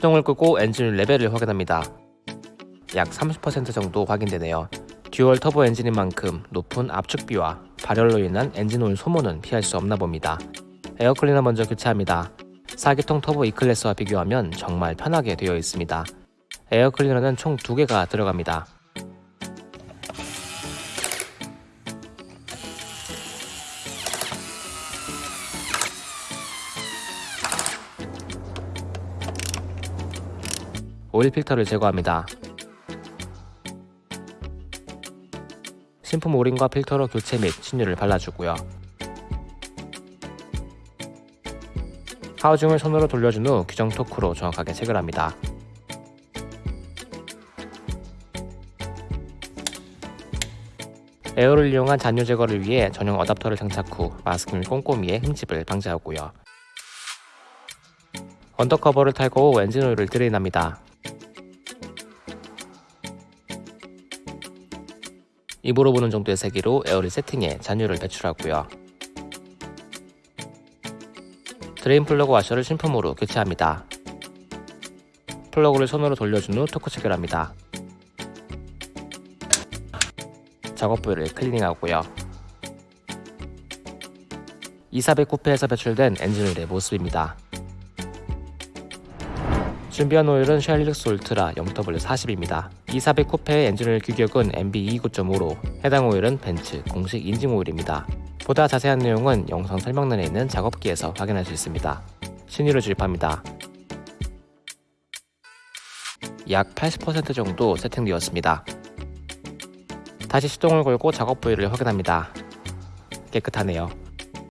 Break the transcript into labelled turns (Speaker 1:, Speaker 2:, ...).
Speaker 1: 시동을 끄고 엔진 레벨을 확인합니다. 약 30% 정도 확인되네요. 듀얼 터보 엔진인 만큼 높은 압축비와 발열로 인한 엔진 오일 소모는 피할 수 없나 봅니다. 에어클리너 먼저 교체합니다. 4기통 터보 E클래스와 비교하면 정말 편하게 되어 있습니다. 에어클리너는 총 2개가 들어갑니다. 오일 필터를 제거합니다. 신품 오링과 필터로 교체 및 신유를 발라주고요. 하우징을 손으로 돌려준 후 규정 토크로 정확하게 체결합니다. 에어를 이용한 잔유 제거를 위해 전용 어답터를 장착 후 마스크 및 꼼꼼이의 흠집을 방지하고요. under cover를 탈거 후 엔진 오일을 drain합니다. 입으로 부는 정도의 세기로 에어를 세팅해 잔유를 배출하고요. drain 플러그 와셔를 신품으로 교체합니다. 플러그를 손으로 돌려준 후 토크 체결합니다. 작업 부위를 클리닝하고요. E400 쿠페에서 배출된 엔진오일의 모습입니다. 준비한 오일은 쉘 힐릭스 울트라 0W40입니다. E400 쿠페의 엔진오일 규격은 MB29.5로 해당 오일은 벤츠 공식 인증 오일입니다. 보다 자세한 내용은 영상 설명란에 있는 작업기에서 확인할 수 있습니다. 신유를 주입합니다. 약 80% 정도 세팅되었습니다. 다시 시동을 걸고 작업 부위를 확인합니다. 깨끗하네요.